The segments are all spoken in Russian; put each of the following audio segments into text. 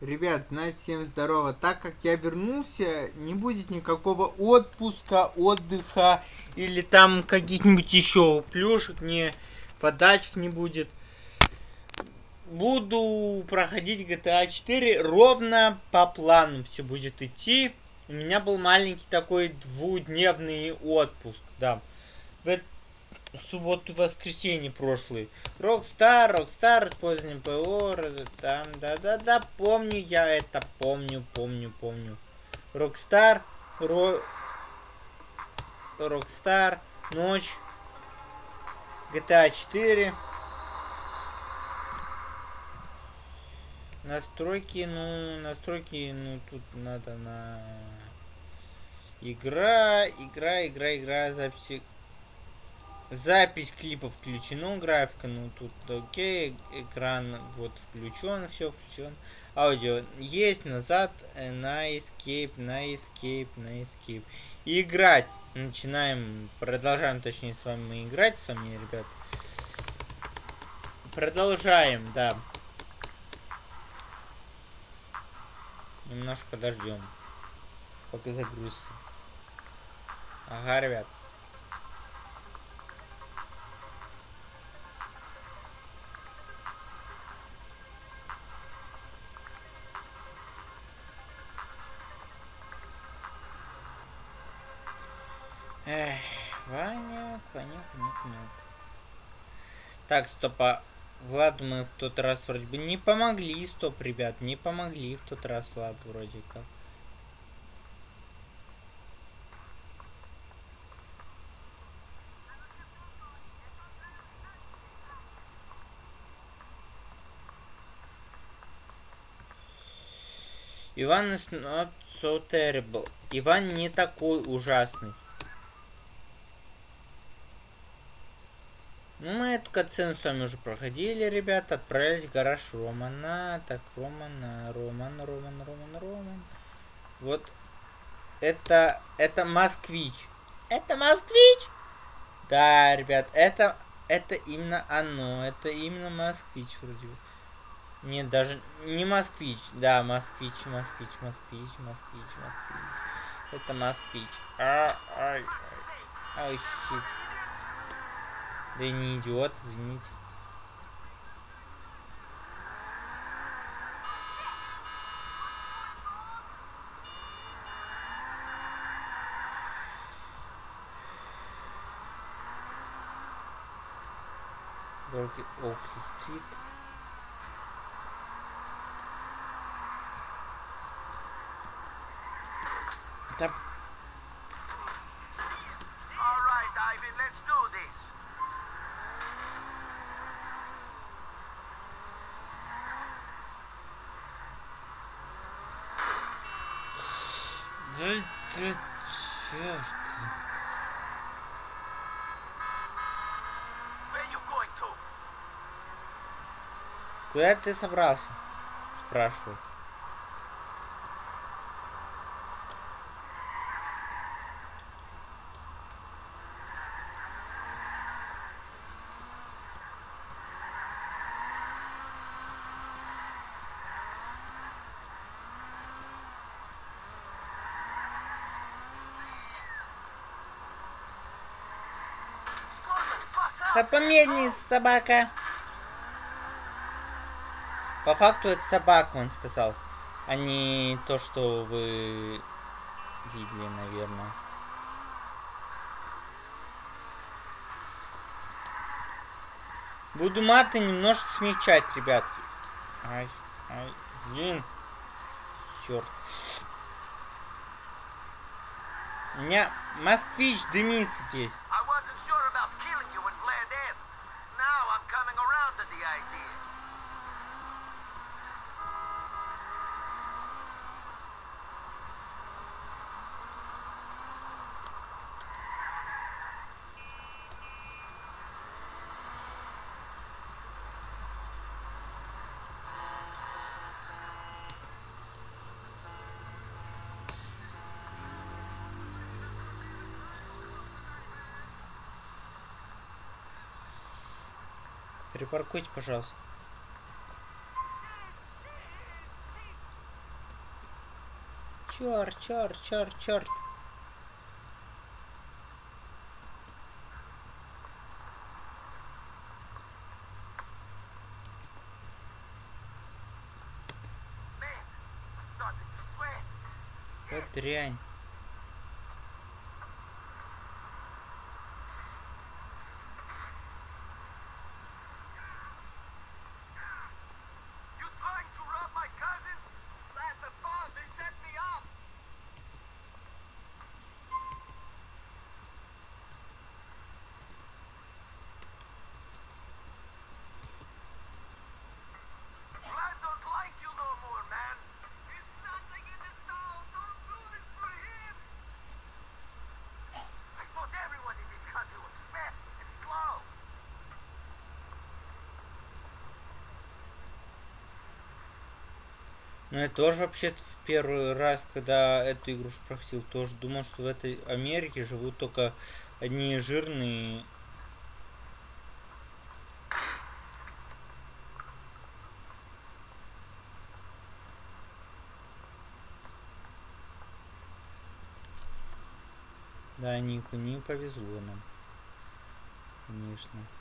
Ребят, значит, всем здорово. Так как я вернулся, не будет никакого отпуска, отдыха или там каких-нибудь еще плюшек, не подачек не будет. Буду проходить GTA 4 ровно по плану все будет идти. У меня был маленький такой двухдневный отпуск, да. В, субботу воскресенье прошлый. Рокстар, Рокстар, использование ПО, там, да-да-да, помню я это, помню, помню, помню. Рокстар, Ро... Рокстар, ночь, GTA 4. Настройки, ну, настройки, ну, тут надо на... Игра, игра, игра, игра, записи Запись клипа включена, графика, ну тут окей, экран вот включен, все включен. Аудио есть, назад, э, на escape, на escape, на escape. Играть. Начинаем, продолжаем, точнее, с вами играть, с вами, ребят. Продолжаем, да. Немножко подождем. Пока загрузится. Ага, ребят. Эх, Ваня, Ваня, Ваня. Так, стопа. Влад мы в тот раз вроде бы не помогли, стоп, ребят, не помогли в тот раз Влад вроде как. Иван is not so terrible. Иван не такой ужасный. Мы эту катсцену с вами уже проходили, ребята. Отправились в гараж Романа. Так, Романа, Роман, Роман, Роман, Роман. Вот. Это, это москвич. Это москвич? Да, ребят, это, это именно оно. Это именно москвич вроде бы. Нет, даже не москвич. Да, москвич, москвич, москвич, москвич, москвич. Это москвич. А, ай, ай, ай, щит. Да и не идиот, извините. Горки Окли Стрит. Куда ты собрался? Спрашиваю. Да помедленнее, собака. По факту это собака, он сказал. А не то, что вы видели, наверное. Буду маты немножко смягчать, ребятки. Ай, ай, блин. Черт. У меня москвич дымится здесь. Припаркуйте, пожалуйста. Starting to sweat. Вот Shit. дрянь. Ну, я тоже вообще-то в первый раз, когда эту игрушку проходил, тоже думал, что в этой Америке живут только одни жирные. Да, Нику не повезло нам. Конечно.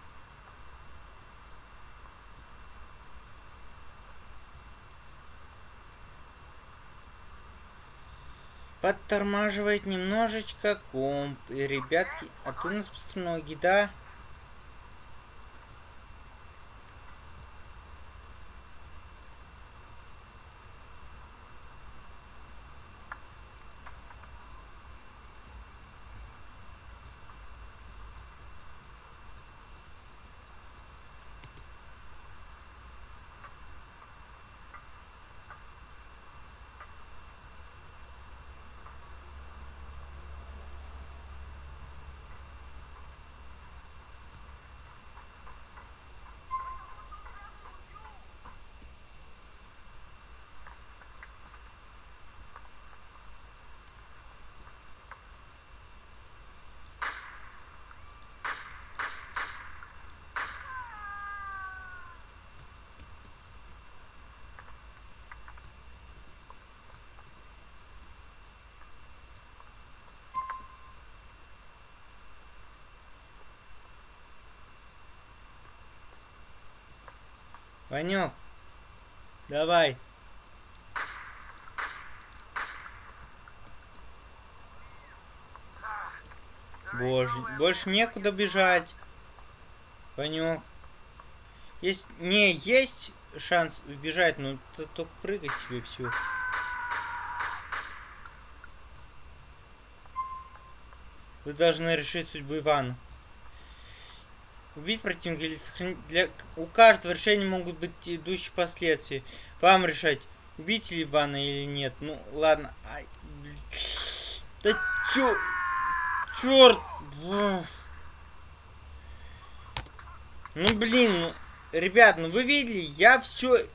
Подтормаживает немножечко комп. И, ребятки, а то у нас ноги, да? Ванек, давай. Боже, больше некуда бежать. Ванек. Есть, не, есть шанс убежать, но т- только прыгать тебе все. Вы должны решить судьбу Ивана. Убить противника или сохранить... Для... У каждого решения могут быть идущие последствия. Вам решать, убить ли Ивана или нет. Ну, ладно. Ай. Да чё... Чёрт! Ну, блин, ну... Ребят, ну вы видели, я все...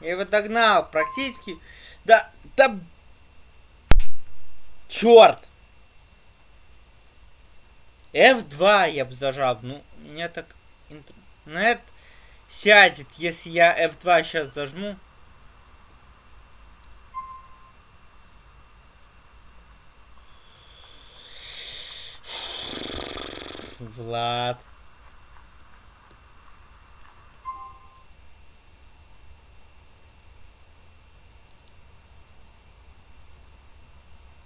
Я его догнал практически. Да, да... Черт! F2 я бы зажал. Ну, меня так... Интернет сядет, если я F2 сейчас зажму. Влад.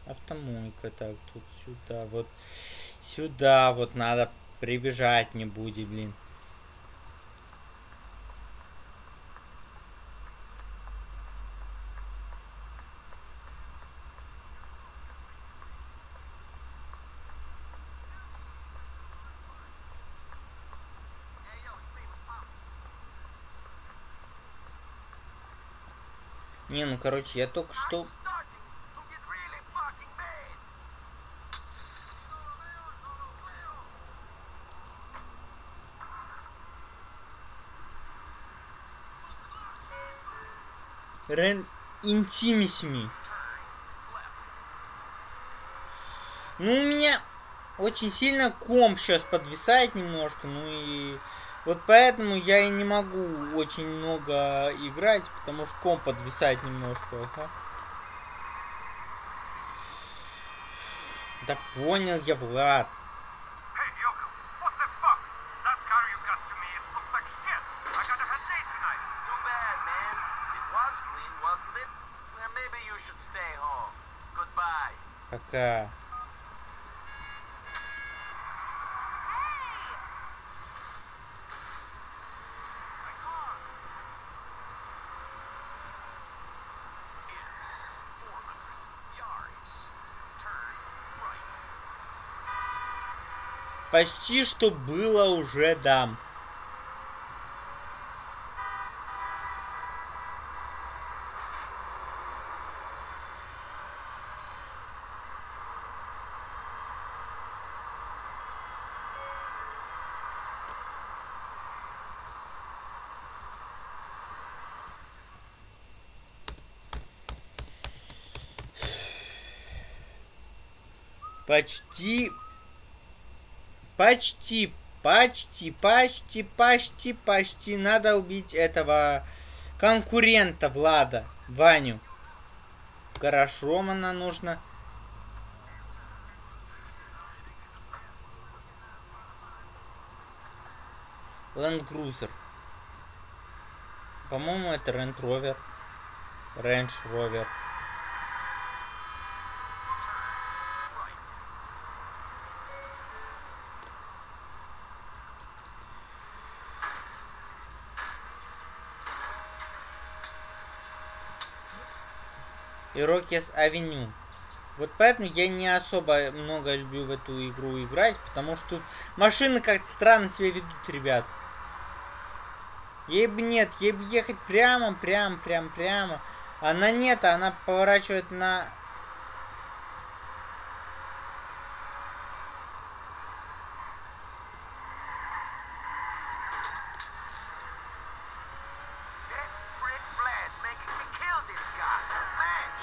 Автомойка, так, тут сюда, вот сюда вот надо прибежать не будет, блин. Не, ну короче, я только что... Рен интимисми. Ну, у меня очень сильно комп сейчас подвисает немножко, ну и вот поэтому я и не могу очень много играть, потому что комп подвисает немножко. Ага. Да понял я, Влад. Пока. My car. In 400 yards. Turn right. Почти что было уже дам. Почти Почти, почти, почти, почти, почти. Надо убить этого конкурента Влада, Ваню. Хорошо, она нужно. Cruiser. По-моему, это Range Rover. Range Rover. Ирокес Авеню. Вот поэтому я не особо много люблю в эту игру играть, потому что машины как-то странно себя ведут, ребят. Ей бы нет, ей бы ехать прямо, прямо, прямо, прямо. Она нет, она поворачивает на...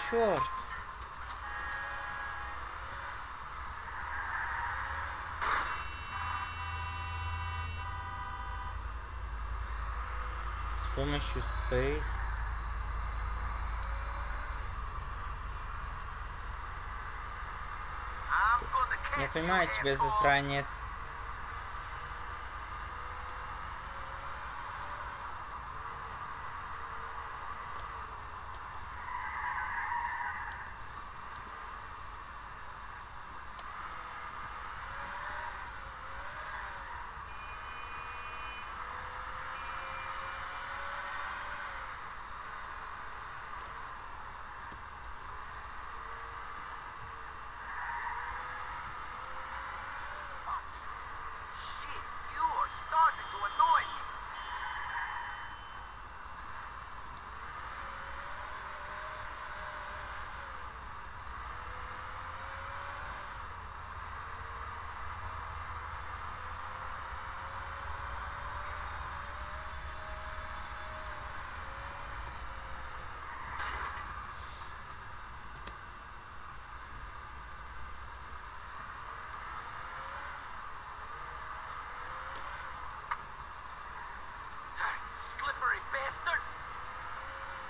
Черт. С помощью Space. Я понимаю тебя, засранец.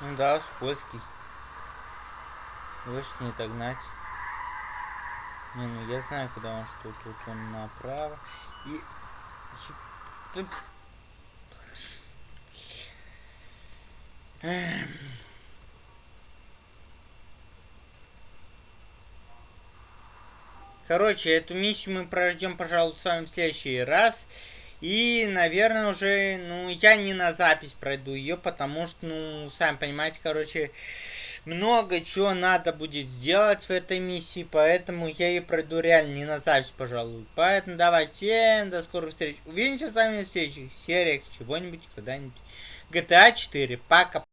Ну да, скользкий. Лучше не догнать. Не, ну я знаю, куда он что. Тут он направо. И... Ты-. Короче, эту миссию мы пройдем, пожалуй, с вами в следующий раз. И, наверное, уже, ну, я не на запись пройду ее, потому что, ну, сами понимаете, короче, много чего надо будет сделать в этой миссии, поэтому я ее пройду реально не на запись, пожалуй. Поэтому давайте, до скорых встреч. Увидимся с вами в следующих сериях чего-нибудь, когда-нибудь. GTA 4. Пока.